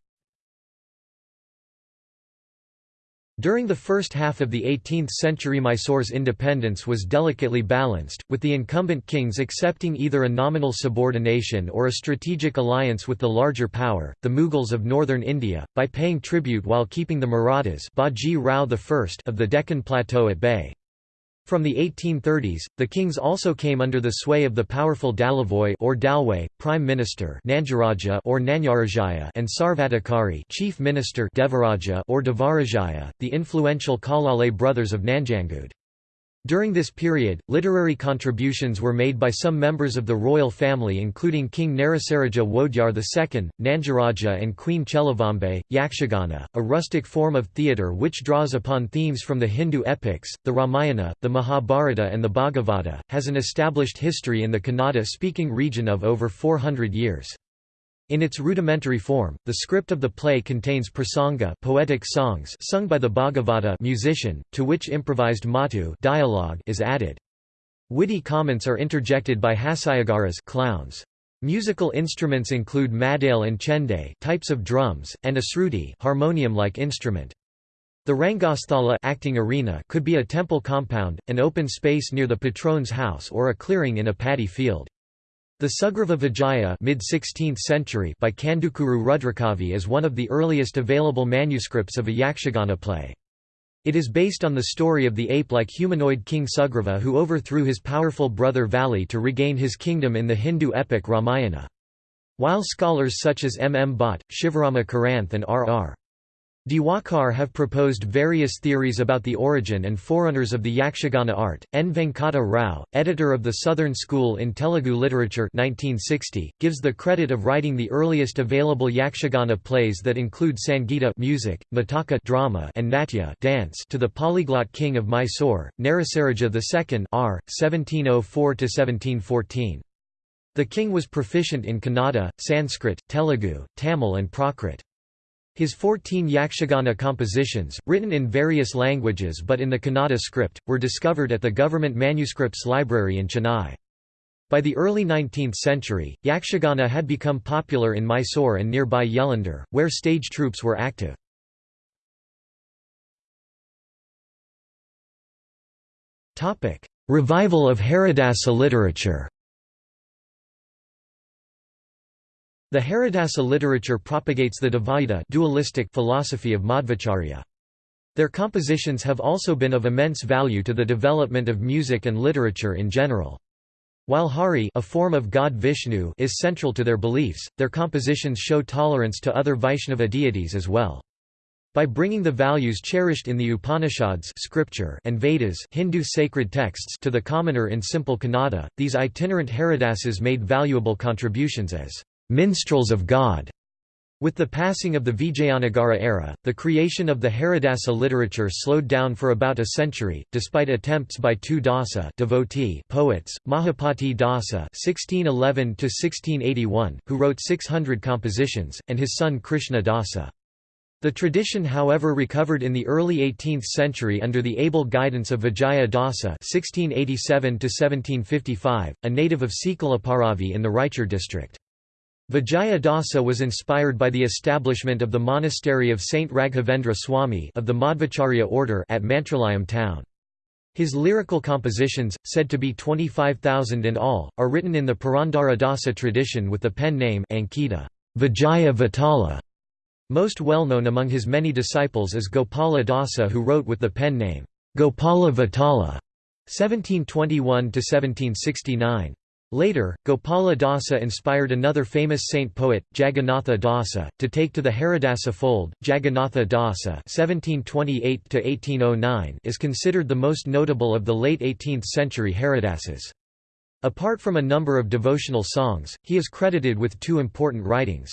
Speaker 1: During the first half of the 18th century Mysore's independence was delicately balanced, with the incumbent kings accepting either a nominal subordination or a strategic alliance with the larger power, the Mughals of northern India, by paying tribute while keeping the Marathas Baji Rao I of the Deccan Plateau at bay. From the 1830s, the kings also came under the sway of the powerful Dalavoy or Dalway, prime minister Nanjaraja or Nanyarajaya and Sarvadhikari chief minister Devaraja or Devarajaya, the influential Kalale brothers of Nanjangud. During this period, literary contributions were made by some members of the royal family including King Narasaraja Wodeyar II, Nanjaraja and Queen Cheluvambe. Yakshagana, a rustic form of theatre which draws upon themes from the Hindu epics, the Ramayana, the Mahabharata and the Bhagavata, has an established history in the Kannada-speaking region of over 400 years. In its rudimentary form, the script of the play contains prasanga poetic songs sung by the Bhagavata musician, to which improvised matu dialogue is added. Witty comments are interjected by hasyagaras clowns. Musical instruments include madale and chende types of drums, and a sruti harmonium-like instrument. The Rangasthala acting arena could be a temple compound, an open space near the patron's house or a clearing in a paddy field. The Sugriva Vijaya mid-16th century by Kandukuru Rudrakavi is one of the earliest available manuscripts of a Yakshagana play. It is based on the story of the ape-like humanoid king Sugriva who overthrew his powerful brother Vali to regain his kingdom in the Hindu epic Ramayana. While scholars such as M. M. Bhatt, Shivarama Karanth and R. R. Diwakar have proposed various theories about the origin and forerunners of the Yakshagana art. N. Venkata Rao, editor of the Southern School in Telugu Literature 1960, gives the credit of writing the earliest available Yakshagana plays that include Sangita music, Nataka drama, and Natya dance to the polyglot king of Mysore, Narasaraja II R. 1704–1714. The king was proficient in Kannada, Sanskrit, Telugu, Tamil and Prakrit. His 14 Yakshagana compositions, written in various languages but in the Kannada script, were discovered at the Government Manuscripts Library in Chennai. By the early 19th century, Yakshagana had become popular in Mysore and nearby Yelandur, where stage troupes were active. Revival of Haridasa literature The Haridasa literature propagates the Dvaita dualistic philosophy of Madhvacharya. Their compositions have also been of immense value to the development of music and literature in general. While Hari a form of god Vishnu is central to their beliefs, their compositions show tolerance to other Vaishnava deities as well. By bringing the values cherished in the Upanishads scripture and Vedas Hindu sacred texts to the commoner in simple Kannada, these itinerant Haridasas made valuable contributions as minstrels of God. With the passing of the Vijayanagara era, the creation of the Haridasa literature slowed down for about a century, despite attempts by two Dasa devotee poets, Mahapati Dasa (1611–1681), who wrote 600 compositions, and his son Krishna Dasa. The tradition however recovered in the early 18th century under the able guidance of Vijaya Dasa (1687–1755), a native of Sikalapparavi in the Raichur district. Vijaya Dasa was inspired by the establishment of the monastery of Saint Raghavendra Swami of the Madhvacharya order at Mantralayam town. His lyrical compositions, said to be 25,000 in all, are written in the Purandara Dasa tradition with the pen name Ankita Vijaya Vitala. Most well known among his many disciples is Gopala Dasa who wrote with the pen name Gopala Vitala 1721–1769. Later, Gopala Dasa inspired another famous saint poet, Jagannatha Dasa, to take to the Haridasa fold. Jagannatha Dasa (1728–1809) is considered the most notable of the late 18th century Haridasas. Apart from a number of devotional songs, he is credited with two important writings.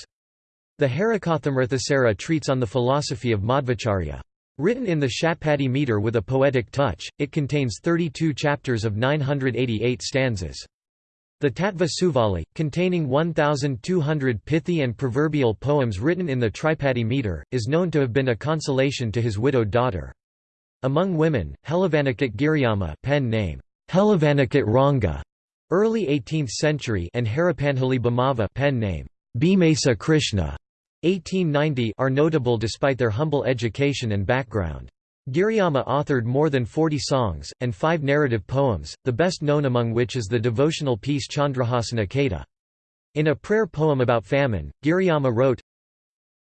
Speaker 1: The Harikathamrithasara treats on the philosophy of Madhvacharya. Written in the Shatpadi meter with a poetic touch, it contains 32 chapters of 988 stanzas. The Tattva Suvali, containing 1,200 pithy and proverbial poems written in the Tripadi meter, is known to have been a consolation to his widowed daughter. Among women, Helavanikit Giriyama pen name, Helavanikit Ranga, early 18th century and Harapanhali Bhamava pen name, Bhimesa Krishna, 1890 are notable despite their humble education and background. Giriyama authored more than 40 songs, and five narrative poems, the best known among which is the devotional piece Chandrahasana Kata. In a prayer poem about famine, Giriyama wrote,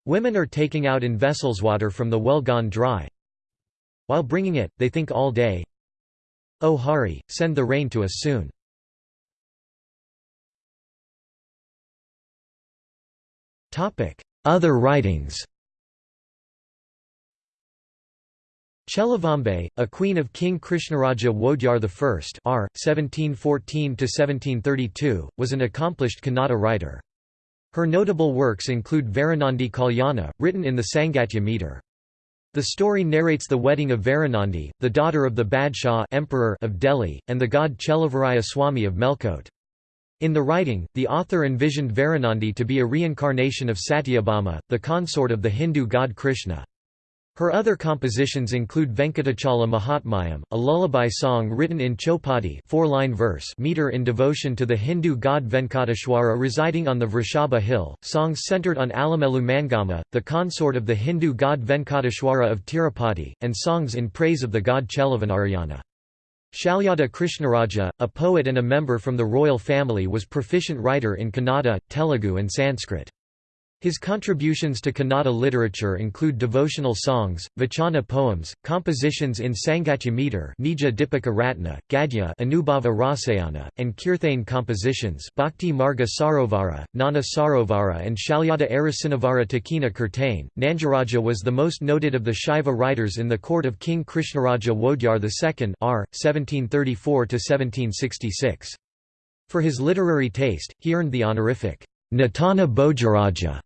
Speaker 1: Women are taking out in vessels water from the well gone dry. While bringing it, they think all day, O Hari, send the rain to us soon. Other writings Cheluvambe, a queen of King Krishnaraja Wodeyar I r. 1714–1732, was an accomplished Kannada writer. Her notable works include Varanandi Kalyana, written in the Sangatya meter. The story narrates the wedding of Varanandi, the daughter of the Badshah emperor of Delhi, and the god Cheluvaraya Swami of Melkote. In the writing, the author envisioned Varanandi to be a reincarnation of Satyabhama, the consort of the Hindu god Krishna. Her other compositions include Venkatachala Mahatmyam, a lullaby song written in Chopadi four-line verse meter in devotion to the Hindu god Venkateshwara residing on the Vrishabha hill, songs centered on Alamelu Mangama, the consort of the Hindu god Venkateshwara of Tirupati, and songs in praise of the god Cheluvanarayana. Shalyada Krishnaraja, a poet and a member from the royal family was proficient writer in Kannada, Telugu and Sanskrit. His contributions to Kannada literature include devotional songs, vachana poems, compositions in Sangatya meter Nija Dipika Ratna, Gadya Anubhava Rasayana, and Kirthane compositions Bhakti Marga Sarovara, Nana Sarovara and Shalyada Arasinavara Takina Kirtane. Nanjaraja was the most noted of the Shaiva writers in the court of King Krishnaraja Wodeyar II r. 1734–1766. For his literary taste, he earned the honorific Natana Bhojaraja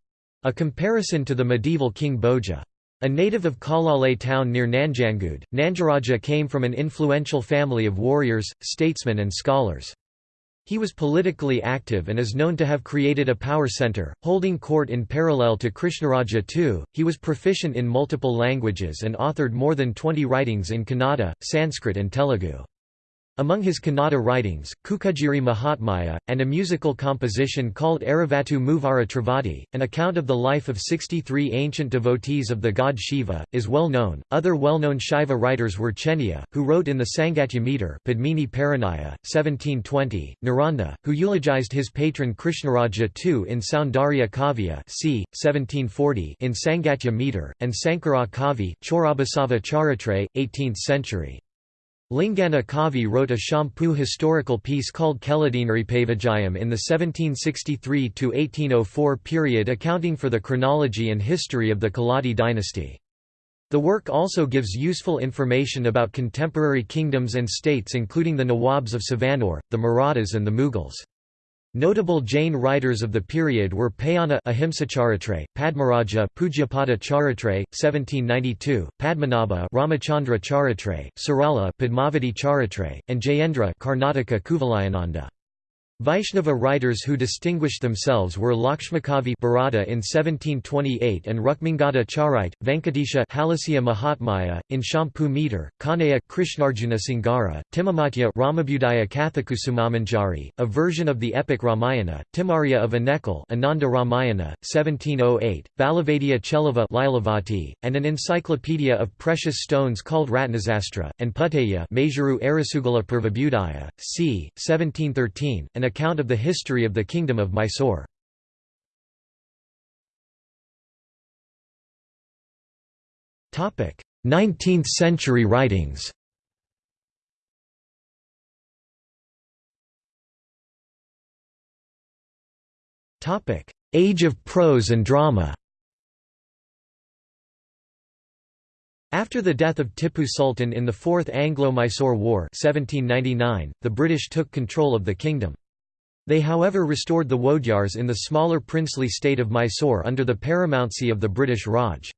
Speaker 1: a comparison to the medieval King Bhoja. A native of Kalale town near Nanjangud, Nanjaraja came from an influential family of warriors, statesmen and scholars. He was politically active and is known to have created a power center, holding court in parallel to Krishnaraja II. He was proficient in multiple languages and authored more than 20 writings in Kannada, Sanskrit and Telugu. Among his Kannada writings, Kukujiri Mahatmya, and a musical composition called Aravattu Muvara Travati, an account of the life of 63 ancient devotees of the god Shiva, is well known. Other well known Shaiva writers were Cheniya, who wrote in the Sangatya meter Padmini Parinaya, 1720, Naranda, who eulogized his patron Krishnaraja II in Soundarya Kavya c. 1740 in Sangatya meter, and Sankara Kavi Chorabasava Charitre, 18th century. Lingana Kavi wrote a Champu historical piece called Keladinripavijayam in the 1763–1804 period accounting for the chronology and history of the Keladi dynasty. The work also gives useful information about contemporary kingdoms and states including the Nawabs of Savanur, the Marathas and the Mughals. Notable Jain writers of the period were Payana Ahimsacharitre, Padmaraja Pujyapada Charitre, 1792, Padmanabha Ramachandra Charitre, Sarala Padmavati Charitre, and Jayendra Karnataka Kuvalayananda. Vaishnava writers who distinguished themselves were Lakshmakavi Bharata in 1728 and Rukmingada Charite, Venkatesha Halasya Mahatmaya, in Champu meter, Kanaya Krishnarjuna Singara, Timamatya Ramabudaya Kathakusumamanjari, a version of the epic Ramayana, Timarya of Anekal Ananda Ramayana, 1708, Balavadya Cheluva and an encyclopedia of precious stones called Ratnasastra, and Putaya Majuru Arasugala Purvabudaya, c. 1713, an account of the history of the Kingdom of Mysore. Topic: 19th century writings. Topic: Age of prose and drama. After the death of Tipu Sultan in the Fourth Anglo-Mysore War 1799, the British took control of the kingdom. They however restored the Wodeyars in the smaller princely state of Mysore under the paramountcy of the British Raj.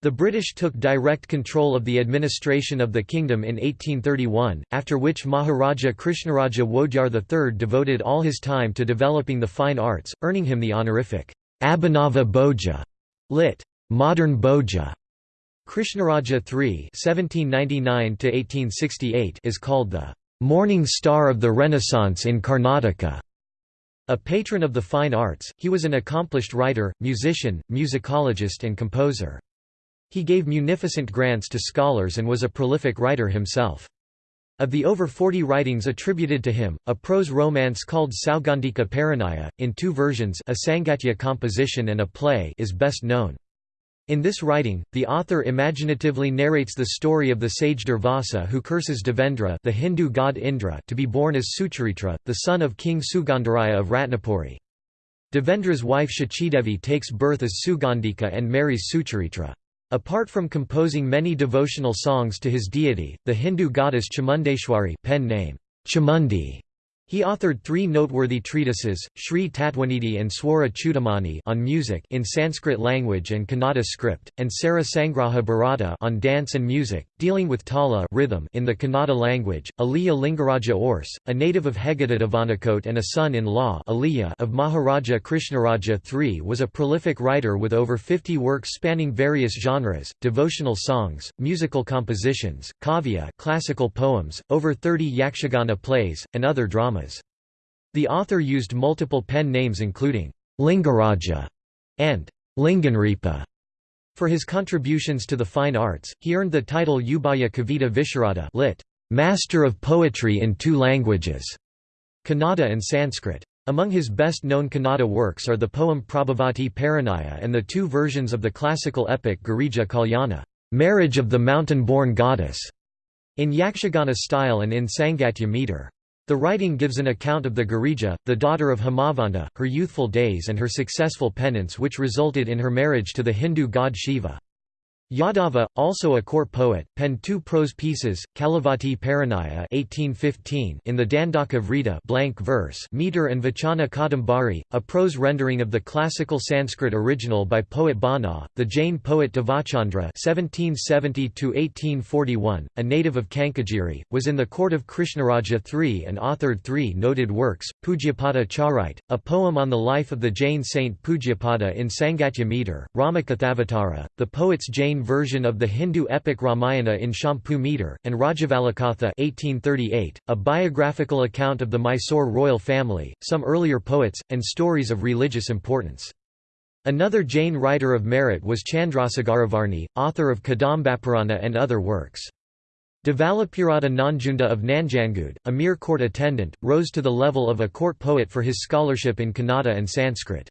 Speaker 1: The British took direct control of the administration of the kingdom in 1831, after which Maharaja Krishnaraja Wodeyar III devoted all his time to developing the fine arts, earning him the honorific Abhinava Bhoja, lit. Modern Bhoja. Krishnaraja III (1799–1868) is called the morning star of the Renaissance in Karnataka. A patron of the fine arts, he was an accomplished writer, musician, musicologist and composer. He gave munificent grants to scholars and was a prolific writer himself. Of the over 40 writings attributed to him, a prose romance called Saugandhika Parinaya, in two versions a Sangatya composition and a play is best known. In this writing, the author imaginatively narrates the story of the sage Durvasa who curses Devendra the Hindu god Indra to be born as Sucharitra, the son of King Sugandharaya of Ratnapuri. Devendra's wife Shachidevi takes birth as Sugandhika and marries Sucharitra. Apart from composing many devotional songs to his deity, the Hindu goddess Chamundeshwari pen name, Chamundi he authored three noteworthy treatises, Sri Tatwanidhi and Swara Chudamani on music in Sanskrit language and Kannada script, and Sara Sangraha Bharata on dance and music, dealing with tala rhythm in the Kannada language. Aliya Lingaraja Urs, a native of Hegada and a son-in-law of Maharaja Krishnaraja III was a prolific writer with over 50 works spanning various genres, devotional songs, musical compositions, kavya classical poems, over 30 yakshagana plays, and other dramas. The author used multiple pen names including Lingaraja and Linganripa. For his contributions to the fine arts, he earned the title Ubhaya Kavita Visharada lit. Master of Poetry in Two Languages, Kannada and Sanskrit. Among his best-known Kannada works are the poem Prabhavati Parinaya and the two versions of the classical epic Girija Kalyana, Marriage of the Mountain-Born Goddess, in Yakshagana style and in Sangatya meter. The writing gives an account of the Girija, the daughter of Himavanta, her youthful days and her successful penance which resulted in her marriage to the Hindu god Shiva. Yadava, also a court poet, penned two prose pieces, Kalavati Parinaya (1815) in the Dandaka Vrita blank verse meter and Vachana Kadambari, a prose rendering of the classical Sanskrit original by poet Bana. The Jain poet Devachandra (1770–1841), a native of Kanakagiri, was in the court of Krishnaraja III and authored three noted works: Pujyapada Charite, a poem on the life of the Jain saint Pujyapada in Sangatya meter; Ramakathavatara, the poet's Jain version of the Hindu epic Ramayana in Champu meter, and Rajavalakatha 1838, a biographical account of the Mysore royal family, some earlier poets, and stories of religious importance. Another Jain writer of merit was Chandrasegaravarni, author of Kadambapurana and other works. Devalapurata Nanjunda of Nanjangud, a mere court attendant, rose to the level of a court poet for his scholarship in Kannada and Sanskrit.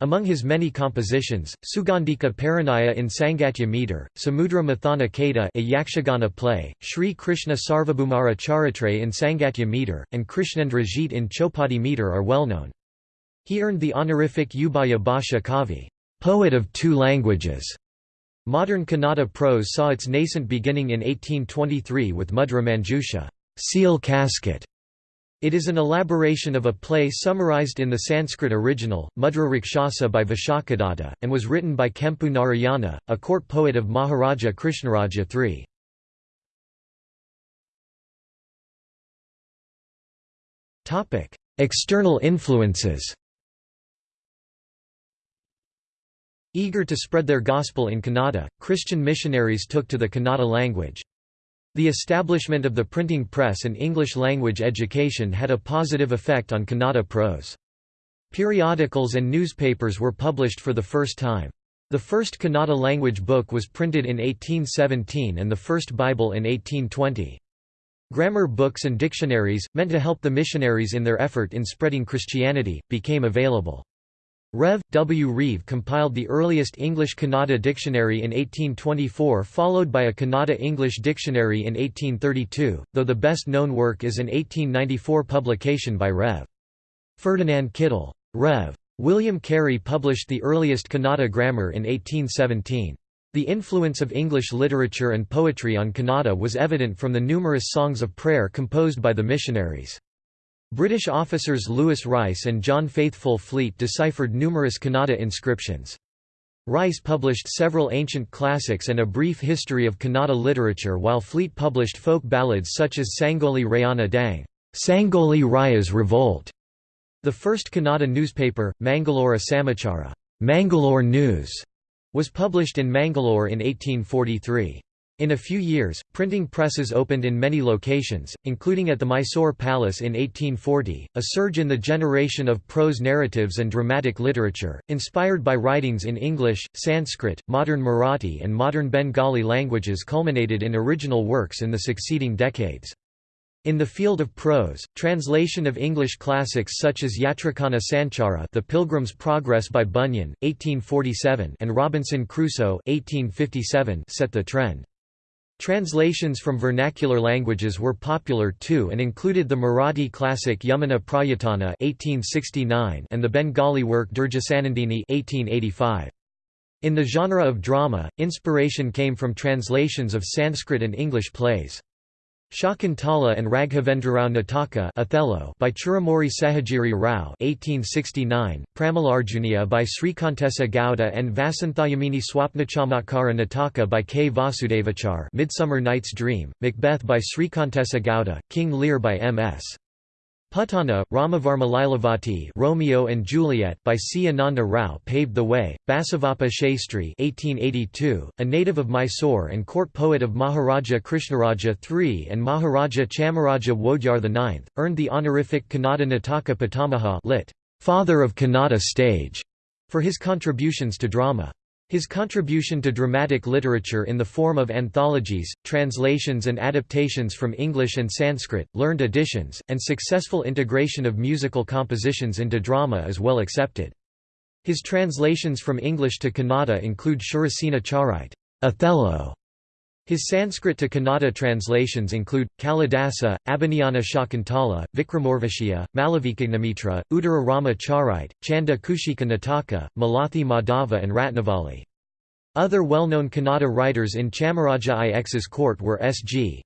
Speaker 1: Among his many compositions, Sugandhika Parinaya in Sangatya meter, Samudra Mathana Kata a Yakshagana play, Sri Krishna Sarvabhumara Charitre in Sangatya meter, and Krishnendra Jit in Chopadi meter are well known. He earned the honorific Ubhaya Bhasha Kavi poet of two languages". Modern Kannada prose saw its nascent beginning in 1823 with Mudra Manjusha seal casket", it is an elaboration of a play summarized in the Sanskrit original, Mudra Rakshasa by Vishakhadatta, and was written by Kempu Narayana, a court poet of Maharaja Krishnaraja III. External influences Eager to spread their gospel in Kannada, Christian missionaries took to the Kannada language. The establishment of the printing press and English-language education had a positive effect on Kannada prose. Periodicals and newspapers were published for the first time. The first Kannada language book was printed in 1817 and the first Bible in 1820. Grammar books and dictionaries, meant to help the missionaries in their effort in spreading Christianity, became available. Rev. W. Reeve compiled the earliest English Kannada dictionary in 1824 followed by a Kannada English dictionary in 1832, though the best-known work is an 1894 publication by Rev. Ferdinand Kittel. Rev. William Carey published the earliest Kannada grammar in 1817. The influence of English literature and poetry on Kannada was evident from the numerous songs of prayer composed by the missionaries. British officers Lewis Rice and John Faithfull Fleet deciphered numerous Kannada inscriptions. Rice published several ancient classics and a brief history of Kannada literature while Fleet published folk ballads such as Sangoli Rayana Dang Sangoli Raya's Revolt. The first Kannada newspaper, Mangalore Samachara Mangalore News, was published in Mangalore in 1843. In a few years, printing presses opened in many locations, including at the Mysore Palace in 1840. A surge in the generation of prose narratives and dramatic literature, inspired by writings in English, Sanskrit, modern Marathi, and modern Bengali languages, culminated in original works in the succeeding decades. In the field of prose, translation of English classics such as Yatrikana Sanchara The Pilgrim's Progress by Bunyan, 1847 and Robinson Crusoe 1857 set the trend. Translations from vernacular languages were popular too and included the Marathi classic Yamuna Prayatana 1869 and the Bengali work Durgeshanandini 1885. In the genre of drama, inspiration came from translations of Sanskrit and English plays. Shakuntala and Raghavendrarao Nataka Othello by Churumuri Seshagiri Rao 1869, Pramalarjunia by Srikantesa Gowda and Vasanthayamini Swapnachamakara Nataka by K. Vasudevachar Midsummer Night's Dream, Macbeth by Srikantesa Gowda, King Lear by M.S. Puttanna, Ramavarma Lilavati Romeo and Juliet by C. Ananda Rao paved the way. Basavappa Shastri 1882, a native of Mysore and court poet of Maharaja Krishnaraja III and Maharaja Chamaraja Wodeyar IX, earned the honorific Kannada Nataka Pitamaha lit. Father of Kannada stage, for his contributions to drama. His contribution to dramatic literature in the form of anthologies, translations and adaptations from English and Sanskrit, learned editions, and successful integration of musical compositions into drama is well accepted. His translations from English to Kannada include Shurasena Charite Othello", his Sanskrit to Kannada translations include, Kalidasa, Abhijnana Shakuntala, Vikramorvashia, Malavikagnimitra, Uttara Rama Charite, Chanda Kushika Nataka, Malathi Madhava and Ratnavali. Other well-known Kannada writers in Chamaraja IX's court were S.G.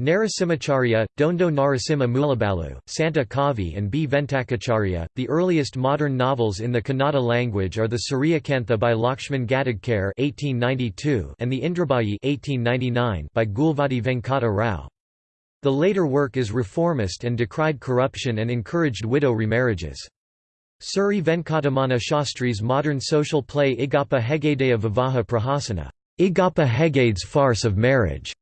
Speaker 1: Narasimhacharya, Dondo Narasimha Mulabalu, Santa Kavi and B. Venkatacharya. The earliest modern novels in the Kannada language are the Suryakantha by Lakshman (1892) and the Indrabayi (1899) by Gulvadi Venkata Rao. The later work is reformist and decried corruption and encouraged widow remarriages. Suri Venkatamana Shastri's modern social play Igappa Hegadeya Vivaha Prahasana, Igappa Hegade's Farce of Marriage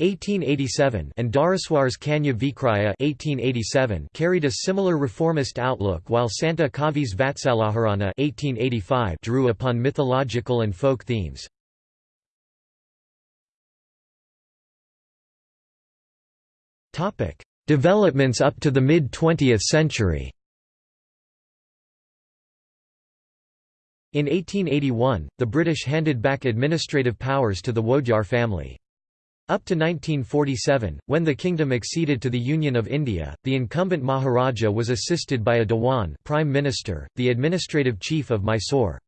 Speaker 1: 1887 and Dharaswar's Kanya Vikraya 1887 carried a similar reformist outlook while Santa Kavi's Vatsalaharana 1885 drew upon mythological and folk themes. Developments up to the mid-20th century In 1881, the British handed back administrative powers to the Wodeyar family. Up to 1947, when the kingdom acceded to the Union of India, the incumbent Maharaja was assisted by a Dewan prime minister, the administrative chief of Mysore.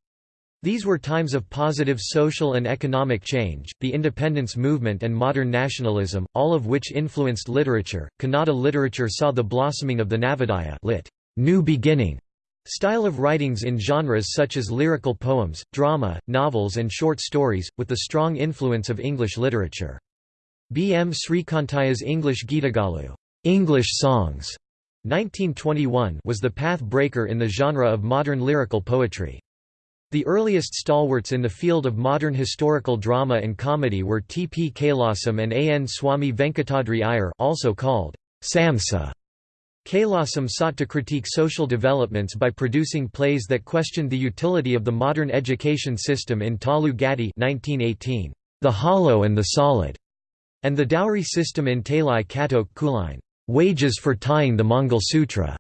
Speaker 1: These were times of positive social and economic change, the independence movement and modern nationalism, all of which influenced literature. Kannada literature saw the blossoming of the Navodaya lit. New beginning style of writings in genres such as lyrical poems, drama, novels and short stories, with the strong influence of English literature. B. M. Srikantaya's English Geetagalu English songs", 1921 was the path-breaker in the genre of modern lyrical poetry. The earliest stalwarts in the field of modern historical drama and comedy were T. P. Kailasam and A. N. Swami Venkatadri Iyer also called Samsa. Kailasam sought to critique social developments by producing plays that questioned the utility of the modern education system in Talu Gatti 1918, The Hollow and the Solid, and the dowry system in Talai Katok Kuline, wages for tying the Mangal Sutra.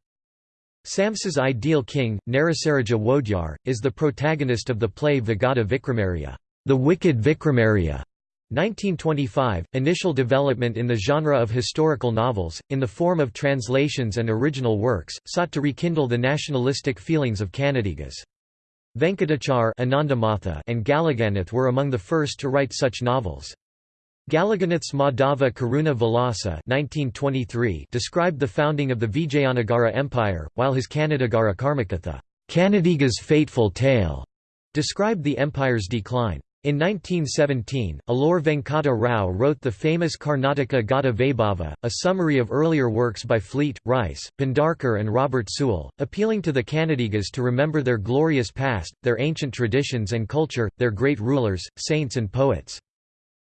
Speaker 1: Samsa's ideal king, Narasaraja Wodeyar, is the protagonist of the play Vigata Vikramarya, The Wicked Vikramarya. 1925, initial development in the genre of historical novels, in the form of translations and original works, sought to rekindle the nationalistic feelings of Kannadigas. Venkatachar and Galaganath were among the first to write such novels. Galaganath's Madhava Karuna Vilasa 1923 described the founding of the Vijayanagara Empire, while his Kannadigara Karmakatha Kannadiga's Fateful Tale described the empire's decline. In 1917, Alur Venkata Rao wrote the famous Karnataka Gata Vaibhava, a summary of earlier works by Fleet, Rice, Bhandarkar and Robert Sewell, appealing to the Kannadigas to remember their glorious past, their ancient traditions and culture, their great rulers, saints and poets.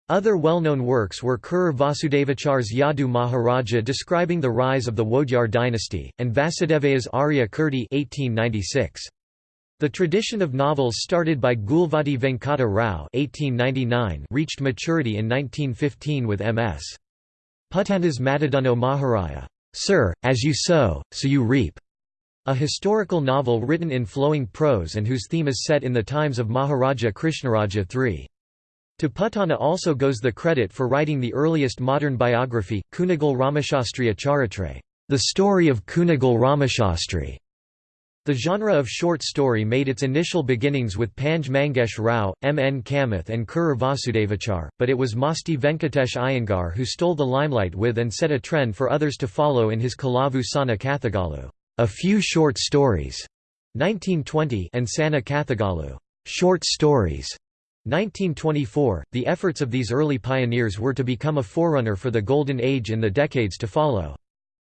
Speaker 1: Other well-known works were Kerur Vasudevachar's Yadu Maharaja describing the rise of the Wodeyar dynasty, and Vasudevaya's Arya Kirti 1896. The tradition of novels started by Gulvadi Venkata Rao (1899) reached maturity in 1915 with M.S. Puttanna's Matadunno Maharaya, Sir, as you sow, so you reap, a historical novel written in flowing prose and whose theme is set in the times of Maharaja Krishnaraja III. To Puttanna also goes the credit for writing the earliest modern biography, Kunigal Ramashastri Charitra, the story of Kunigal Ramashastri. The genre of short story made its initial beginnings with Panj Mangesh Rao, M. N. Kamath and Kerur Vasudevachar, but it was Masti Venkatesh Iyengar who stole the limelight with and set a trend for others to follow in his Kalavu Sana Kathagalu, a few short stories, 1920 and Sana Kathagalu, short stories, 1924. The efforts of these early pioneers were to become a forerunner for the Golden Age in the decades to follow.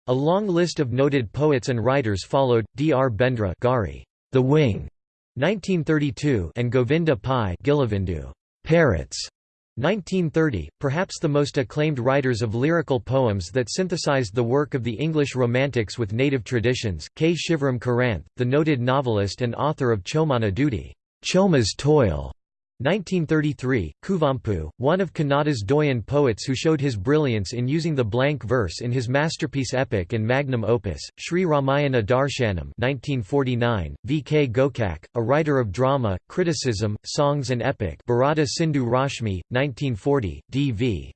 Speaker 1: A long list of noted poets and writers followed, D. R. Bendre Gari, The Wing, 1932 and Govinda Pai Gilavindu, Parrots, 1930, perhaps the most acclaimed writers of lyrical poems that synthesized the work of the English Romantics with native traditions, K. Shivaram Karanth, the noted novelist and author of Chomana Dudi, Choma's Toil, 1933, Kuvempu, one of Kannada's Doyen poets who showed his brilliance in using the blank verse in his masterpiece epic and magnum opus, Sri Ramayana Darshanam 1949, V. K. Gokak, a writer of drama, criticism, songs and epic Bharata Sindhu Rashmi, 1940, D. V.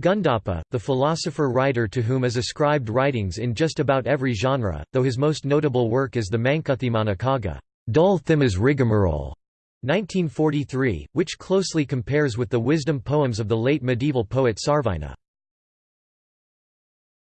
Speaker 1: Gundappa, the philosopher-writer to whom is ascribed writings in just about every genre, though his most notable work is the Mankuthimana Kagga Dul Thimas Rigmarole", 1943, which closely compares with the wisdom poems of the late medieval poet Sarvajna.